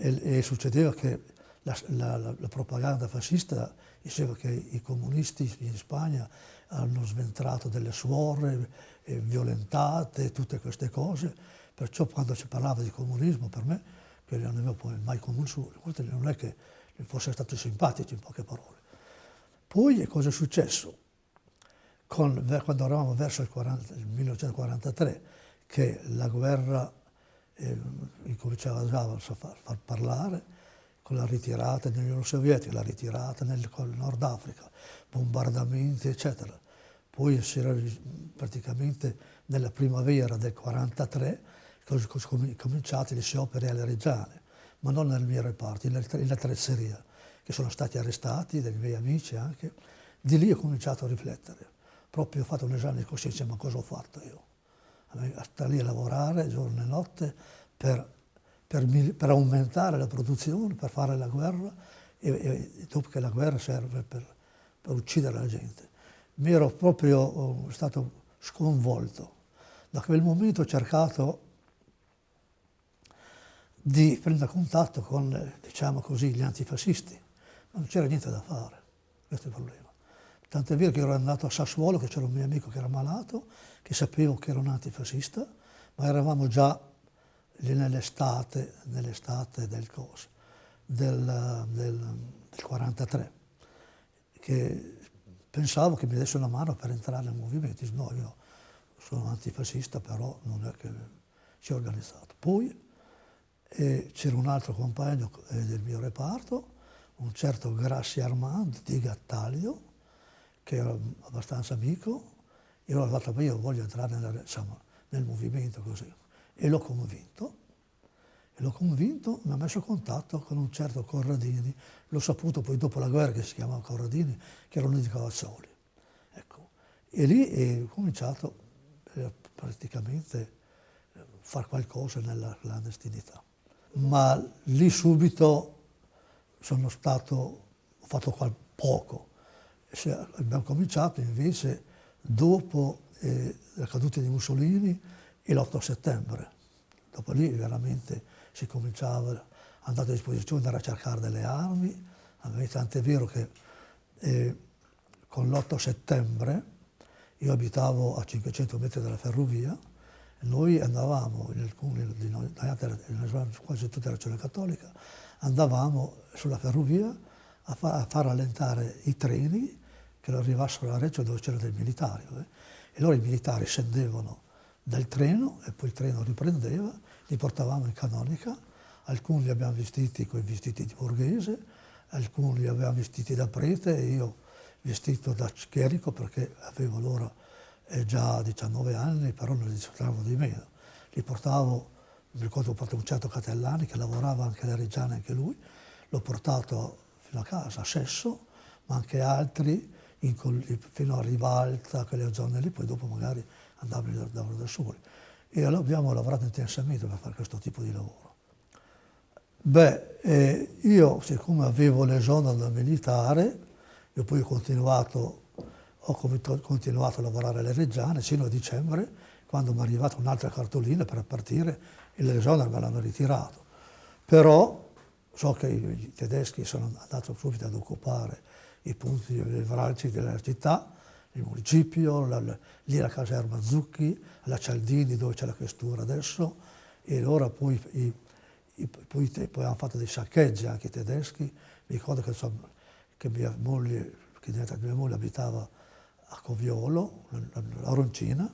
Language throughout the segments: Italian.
e, e succedeva che la, la, la, propaganda fascista diceva che i comunisti in Spagna hanno sventrato delle suore, eh, violentate, tutte queste cose, perciò quando si parlava di comunismo per me, che non avevo poi mai conosciuto, non è che fosse stato simpatico in poche parole. Poi cosa è successo? Con, quando eravamo verso il, 40, il 1943, che la guerra eh, incominciava già a far, far, parlare, con la ritirata nell'Unione Sovietica, la ritirata nel Nord Africa, bombardamenti, eccetera. Poi si era praticamente nella primavera del 1943 sono cominciate le opere alle Reggiane, ma non nel mio reparto, in attrezzeria, che sono stati arrestati, dei miei amici anche. Di lì ho cominciato a riflettere. Proprio ho fatto un esame di coscienza, ma cosa ho fatto io? A stare lì a lavorare giorno e notte per, per, per aumentare la produzione, per fare la guerra, e, e dopo che la guerra serve per, per uccidere la gente. Mi ero proprio stato sconvolto. Da quel momento ho cercato di prendere contatto con, diciamo così, gli antifascisti, ma non c'era niente da fare, questo è il problema. Tant'è vero che ero andato a Sassuolo, che c'era un mio amico che era malato, che sapevo che era un antifascista, ma eravamo già nell'estate, nell'estate del, del, del, del 43, che pensavo che mi desse una mano per entrare nel movimento. No, io sono antifascista, però non è che si è organizzato. Poi c'era un altro compagno eh, del mio reparto, un certo Grassi Armand di Gattaglio, che era abbastanza amico, e allora ho detto, io voglio entrare nel, insomma, nel movimento così. E l'ho convinto, e l'ho convinto, mi ha messo a contatto con un certo Corradini, l'ho saputo poi dopo la guerra che si chiamava Corradini, che era uno di Cavazzoli. Ecco. E lì ho cominciato eh, praticamente a fare qualcosa nella clandestinità. Ma lì subito sono stato, ho fatto poco. Abbiamo cominciato invece dopo eh, la caduta di Mussolini e l'8 settembre. Dopo lì veramente si cominciava, andare a disposizione, andare a cercare delle armi, tant'è vero che eh, con l'8 settembre io abitavo a 500 metri dalla ferrovia, noi andavamo, in alcuni di noi, quasi tutta la regione cattolica, andavamo sulla ferrovia a, fa, a far rallentare i treni che arrivassero a Reggio dove c'erano dei militari. Eh? E allora i militari scendevano dal treno e poi il treno riprendeva, li portavamo in canonica, alcuni li abbiamo vestiti con i vestiti di borghese, alcuni li abbiamo vestiti da prete e io vestito da chierico perché avevo allora eh, già 19 anni, però non li disfruttavo di meno. Li portavo mi ricordo ho un certo Catellani che lavorava anche alla Reggiana, anche lui, l'ho portato fino a casa, a Sesso, ma anche altri fino a Rivalta, quelle zone lì, poi dopo magari andavano da, da soli. E allora abbiamo lavorato intensamente per fare questo tipo di lavoro. Beh, eh, io siccome avevo l'esonero militare, io poi ho continuato, ho continuato a lavorare alle Reggiane sino a dicembre, quando mi è arrivata un'altra cartolina per partire e l'esonero me l'hanno ritirato. Però so che i tedeschi sono andati subito ad occupare i punti nevralgici della città, il municipio, la, lì la caserma Zucchi, la Cialdini dove c'è la questura adesso, e allora poi, i, i, poi, poi, hanno fatto dei saccheggi anche i tedeschi. Mi ricordo che, insomma, che mia moglie, che mia moglie abitava a Coviolo, a Roncina,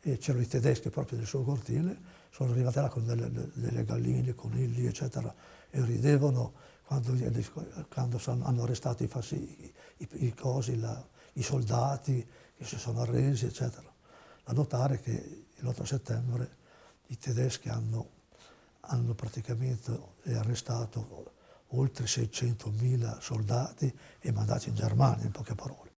e c'erano i tedeschi proprio nel suo cortile, sono arrivati là con delle, delle galline, conigli, eccetera, e ridevano quando, quando sono, hanno arrestato i, i, i, i, cosi, la, i soldati che si sono arresi, eccetera. Da notare che l'8 settembre i tedeschi hanno, hanno praticamente arrestato oltre 600.000 soldati e mandati in Germania, in poche parole.